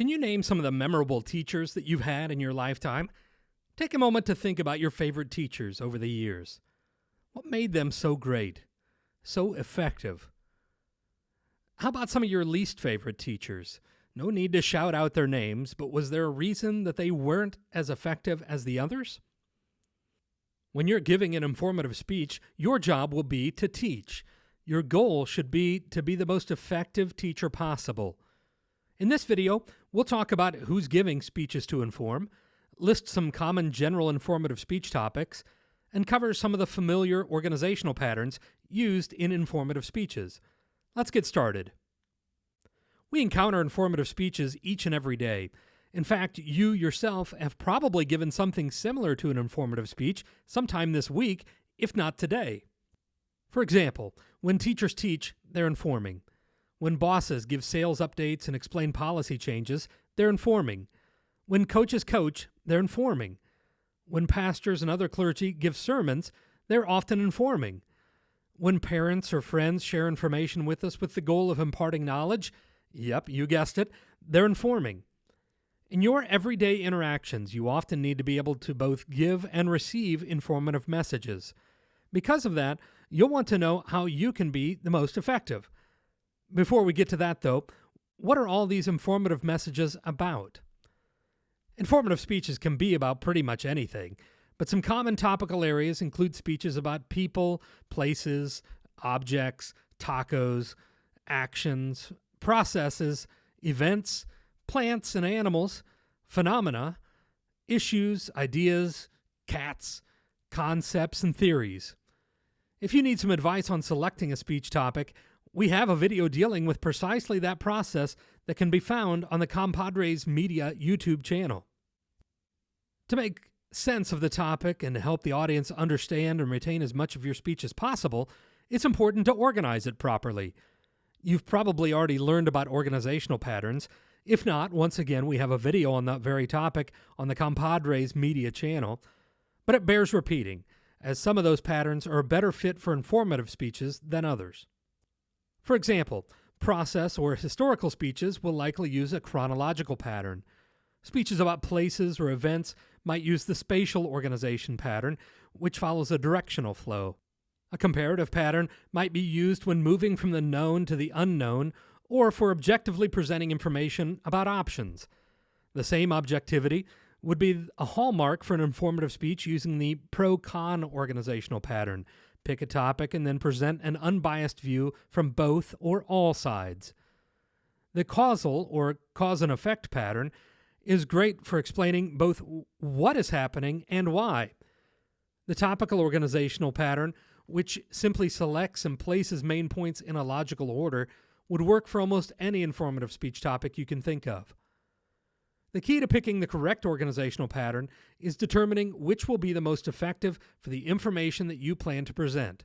Can you name some of the memorable teachers that you've had in your lifetime? Take a moment to think about your favorite teachers over the years. What made them so great, so effective? How about some of your least favorite teachers? No need to shout out their names, but was there a reason that they weren't as effective as the others? When you're giving an informative speech, your job will be to teach. Your goal should be to be the most effective teacher possible. In this video, we'll talk about who's giving speeches to inform, list some common general informative speech topics, and cover some of the familiar organizational patterns used in informative speeches. Let's get started. We encounter informative speeches each and every day. In fact, you yourself have probably given something similar to an informative speech sometime this week, if not today. For example, when teachers teach, they're informing. When bosses give sales updates and explain policy changes, they're informing. When coaches coach, they're informing. When pastors and other clergy give sermons, they're often informing. When parents or friends share information with us with the goal of imparting knowledge, yep, you guessed it, they're informing. In your everyday interactions, you often need to be able to both give and receive informative messages. Because of that, you'll want to know how you can be the most effective. Before we get to that, though, what are all these informative messages about? Informative speeches can be about pretty much anything, but some common topical areas include speeches about people, places, objects, tacos, actions, processes, events, plants and animals, phenomena, issues, ideas, cats, concepts, and theories. If you need some advice on selecting a speech topic, we have a video dealing with precisely that process that can be found on the Compadres Media YouTube channel. To make sense of the topic and to help the audience understand and retain as much of your speech as possible, it's important to organize it properly. You've probably already learned about organizational patterns, if not, once again, we have a video on that very topic on the Compadres Media channel, but it bears repeating, as some of those patterns are a better fit for informative speeches than others. For example, process or historical speeches will likely use a chronological pattern. Speeches about places or events might use the spatial organization pattern, which follows a directional flow. A comparative pattern might be used when moving from the known to the unknown or for objectively presenting information about options. The same objectivity would be a hallmark for an informative speech using the pro con organizational pattern. Pick a topic and then present an unbiased view from both or all sides. The causal or cause and effect pattern is great for explaining both what is happening and why. The topical organizational pattern, which simply selects and places main points in a logical order, would work for almost any informative speech topic you can think of. The key to picking the correct organizational pattern is determining which will be the most effective for the information that you plan to present.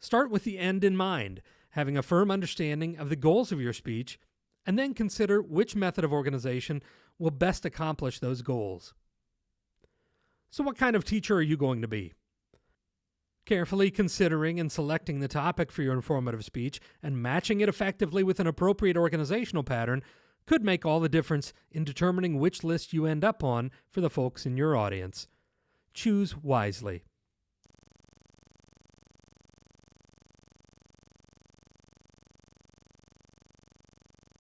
Start with the end in mind, having a firm understanding of the goals of your speech, and then consider which method of organization will best accomplish those goals. So, what kind of teacher are you going to be? Carefully considering and selecting the topic for your informative speech and matching it effectively with an appropriate organizational pattern could make all the difference in determining which list you end up on for the folks in your audience. Choose wisely.